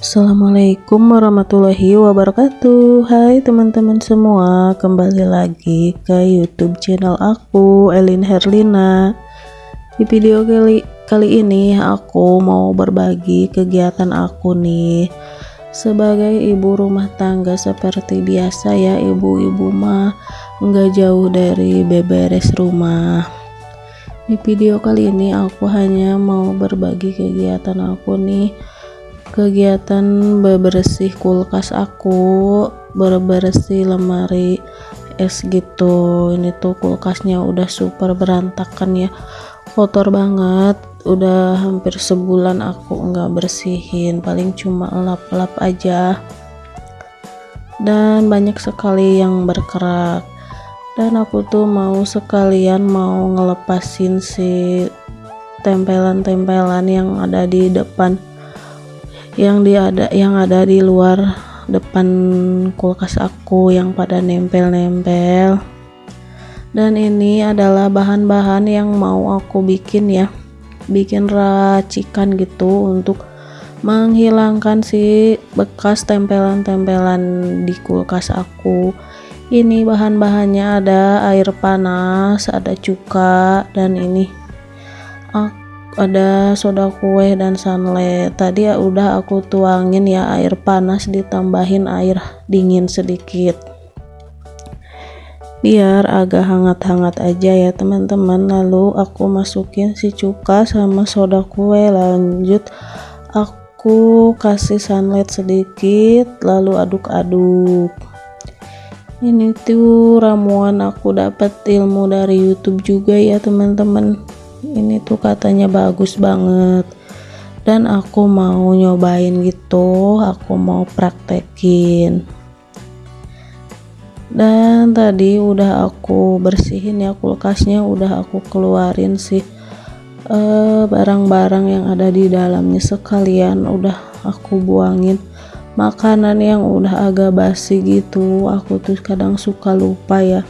Assalamualaikum warahmatullahi wabarakatuh. Hai teman-teman semua Kembali lagi ke youtube channel aku Elin Herlina. Di video kali, kali ini Aku mau berbagi kegiatan aku nih. Sebagai ibu rumah tangga Seperti biasa ya ibu-ibu mah Nggak jauh dari beberes rumah. Di video kali ini aku hanya mau berbagi kegiatan aku nih kegiatan bebersih kulkas aku bebersih lemari es gitu. Ini tuh kulkasnya udah super berantakan ya. Kotor banget. Udah hampir sebulan aku nggak bersihin. Paling cuma lap-lap aja. Dan banyak sekali yang berkerak. Dan aku tuh mau sekalian mau ngelepasin si tempelan-tempelan yang ada di depan yang di ada yang ada di luar depan kulkas aku yang pada nempel-nempel. Dan ini adalah bahan-bahan yang mau aku bikin ya. Bikin racikan gitu untuk menghilangkan si bekas tempelan-tempelan di kulkas aku. Ini bahan-bahannya ada air panas ada cuka dan ini ada soda kue dan sunlight tadi ya udah aku tuangin ya air panas ditambahin air dingin sedikit. Biar agak hangat-hangat aja ya teman-teman. Lalu aku masukin si cuka sama soda kue. Lanjut aku kasih sunlight sedikit lalu aduk-aduk. Ini tuh ramuan aku dapat ilmu dari YouTube juga ya teman-teman ini tuh katanya bagus banget. Dan aku mau nyobain gitu aku mau praktekin. Dan tadi udah aku bersihin ya kulkasnya udah aku keluarin sih. Eh, barang-barang uh, yang ada di dalamnya sekalian udah aku buangin. Makanan yang udah agak basi gitu aku tuh kadang suka lupa ya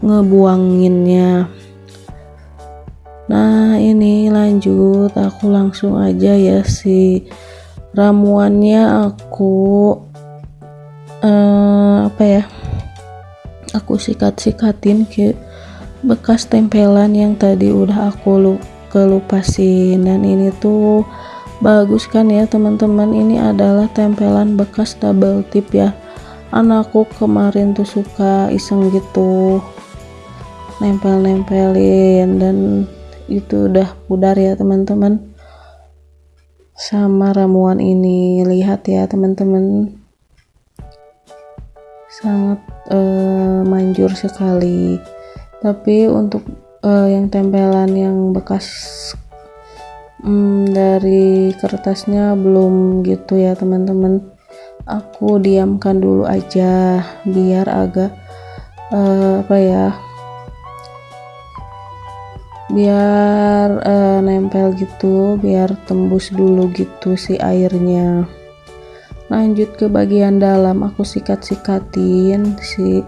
ngebuanginnya nah ini lanjut. Aku langsung aja ya si ramuannya. Aku uh, apa ya? Aku sikat-sikatin ke bekas tempelan yang tadi udah aku lu kelupasin. Dan ini tuh bagus kan ya teman-teman? Ini adalah tempelan bekas double tip ya. Anakku kemarin tuh suka iseng gitu nempel-nempelin. Dan itu udah pudar ya teman-teman. Sama ramuan ini lihat ya teman-teman. Sangat uh, manjur sekali. Tapi untuk uh, yang tempelan yang bekas um, dari kertasnya belum gitu ya teman-teman. Aku diamkan dulu aja biar agak uh, apa ya biar uh, nempel gitu biar tembus dulu gitu si airnya. Lanjut ke bagian dalam aku sikat-sikatin si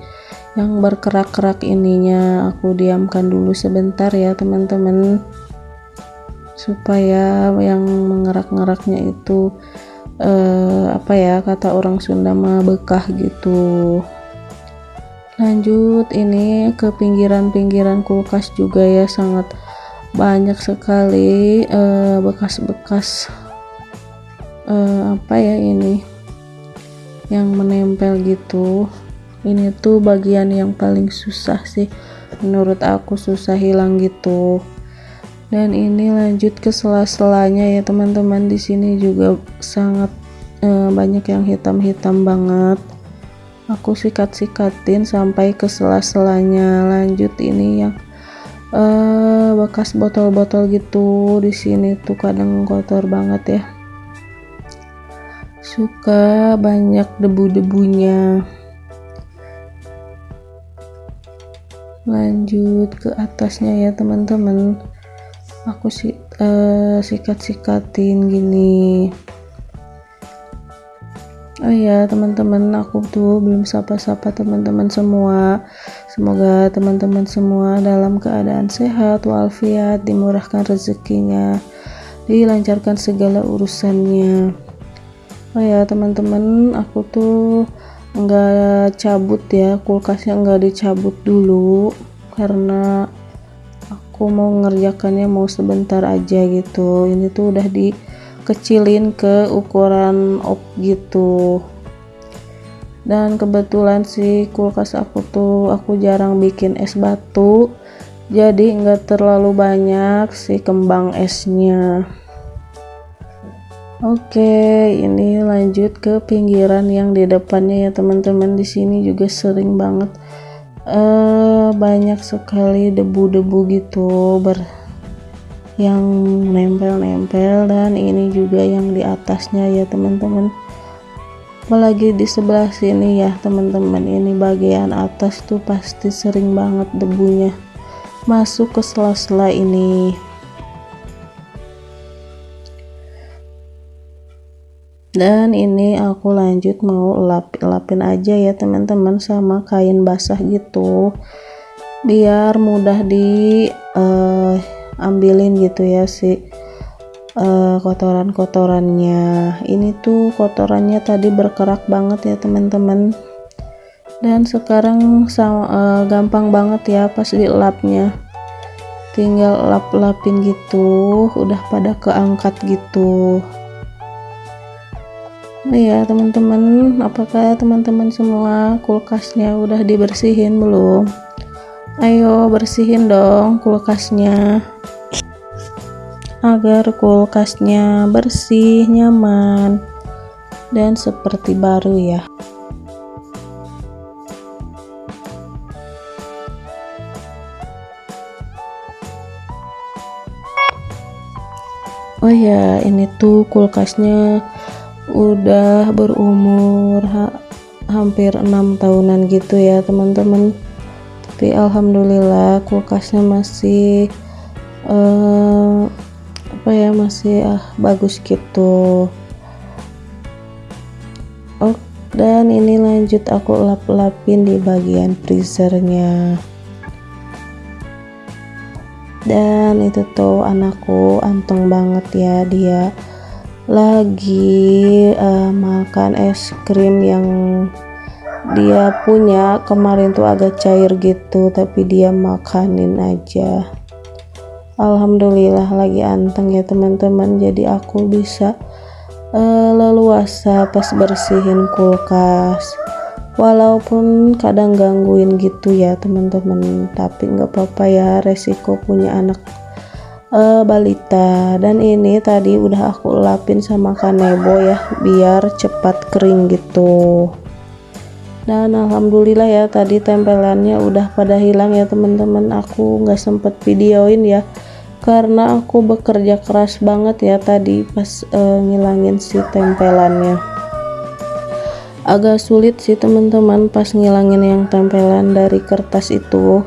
yang berkerak-kerak ininya. Aku diamkan dulu sebentar ya teman-teman. Supaya yang mengerak-ngeraknya itu uh, apa ya kata orang Sunda mah bekah gitu lanjut ini ke pinggiran-pinggiran kulkas juga ya sangat banyak sekali eh, bekas-bekas uh, uh, apa ya ini yang menempel gitu. Ini tuh bagian yang paling susah sih menurut aku susah hilang gitu. Dan ini lanjut ke sela-selanya ya teman-teman. Di sini juga sangat uh, banyak yang hitam-hitam banget aku sikat-sikatin sampai ke sela-selanya. Lanjut ini yang uh, bekas botol-botol gitu di sini tuh kadang kotor banget ya. Suka banyak debu-debunya. Lanjut ke atasnya ya teman-teman. Aku sih uh, sikat-sikatin gini Oh iya teman-teman aku tuh belum sapa-sapa teman-teman semua. Semoga teman-teman semua dalam keadaan sehat walafiat dimurahkan rezekinya dilancarkan segala urusannya. Oh ya teman-teman aku tuh nggak cabut ya kulkasnya nggak dicabut dulu karena aku mau ngerjakannya mau sebentar aja gitu. Ini tuh udah dikecilin ke ukuran op gitu dan kebetulan sih kulkas aku tuh aku jarang bikin es batu jadi nggak terlalu banyak si kembang esnya Oke, ini lanjut ke pinggiran yang di depannya ya teman-teman. Di sini juga sering banget uh, banyak sekali debu-debu gitu ber yang nempel-nempel dan ini juga yang di atasnya ya teman-teman. Apalagi di sebelah sini ya teman-teman. Ini bagian atas tuh pasti sering banget debunya masuk ke sela-sela ini. dan ini aku lanjut mau lap lapin aja ya teman-teman sama kain basah gitu biar mudah di uh, ambilin gitu ya si. Uh, kotoran-kotorannya. Ini tuh kotorannya tadi berkerak banget ya teman-teman. Dan sekarang sama, uh, gampang banget ya pas dilapnya. Tinggal lap-lapin gitu udah pada keangkat gitu. Iya teman-teman apakah teman-teman semua kulkasnya udah dibersihin belum? Ayo bersihin dong kulkasnya agar kulkasnya bersih nyaman dan seperti baru ya. Oh ya, ini tuh kulkasnya udah berumur ha hampir enam tahunan gitu ya teman-teman. Tapi alhamdulillah kulkasnya masih uh, apa ya masih ah bagus gitu. Oh dan ini lanjut aku lap-lapin di bagian freezernya. Dan itu tuh anakku anteng banget ya dia lagi uh, makan es krim yang dia punya. Kemarin tuh agak cair gitu tapi dia makanin aja Alhamdulillah lagi anteng ya teman-teman. Jadi aku bisa uh, leluasa pas bersihin kulkas. Walaupun kadang gangguin gitu ya teman-teman. Tapi nggak apa-apa ya resiko punya anak uh, balita. Dan ini tadi udah aku lapin sama kanebo ya biar cepat kering gitu. Dan alhamdulillah ya tadi tempelannya udah pada hilang ya teman-teman. Aku nggak sempet videoin ya karena aku bekerja keras banget ya tadi pas uh, ngilangin si tempelannya. Agak sulit sih teman-teman pas ngilangin yang tempelan dari kertas itu.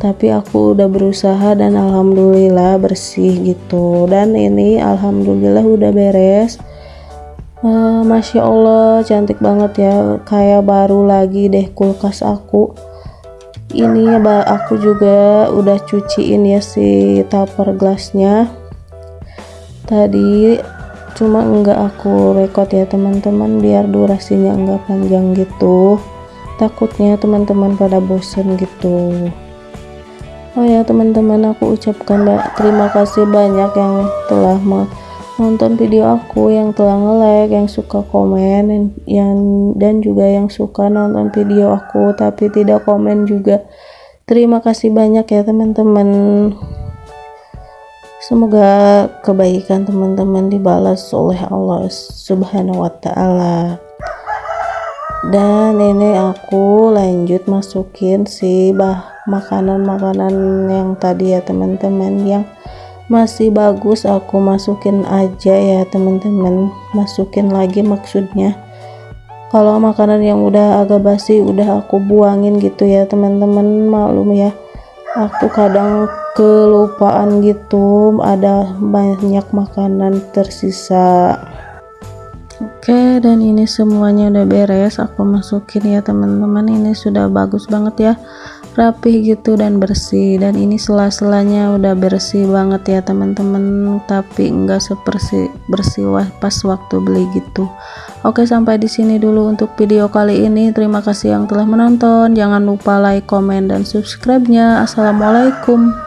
Tapi aku udah berusaha dan alhamdulillah bersih gitu. Dan ini alhamdulillah udah beres. Uh, Masya Allah cantik banget ya. Kayak baru lagi deh kulkas aku ini aku juga udah cuciin ya si tupper gelasnya. Tadi cuma enggak aku record ya teman-teman biar durasinya enggak panjang gitu. Takutnya teman-teman pada bosen gitu. Oh ya teman-teman aku ucapkan terima kasih banyak yang telah menonton video aku yang telah nge-like yang suka komen dan, yang dan juga yang suka nonton video aku tapi tidak komen juga. Terima kasih banyak ya teman-teman. Semoga kebaikan teman-teman dibalas oleh Allah subhanahu wa ta'ala. Dan ini aku lanjut masukin si bah makanan-makanan yang tadi ya teman-teman yang masih bagus aku masukin aja ya teman-teman. Masukin lagi maksudnya. Kalau makanan yang udah agak basi udah aku buangin gitu ya teman-teman. Maklum ya aku kadang kelupaan gitu. Ada banyak makanan tersisa. Oke dan ini semuanya udah beres. Aku masukin ya teman-teman. Ini sudah bagus banget ya rapih gitu dan bersih. Dan ini sela-selanya udah bersih banget ya teman-teman. Tapi enggak seperti bersih pas waktu beli gitu. Oke sampai di sini dulu untuk video kali ini. Terima kasih yang telah menonton. Jangan lupa like comment dan subscribe nya assalamualaikum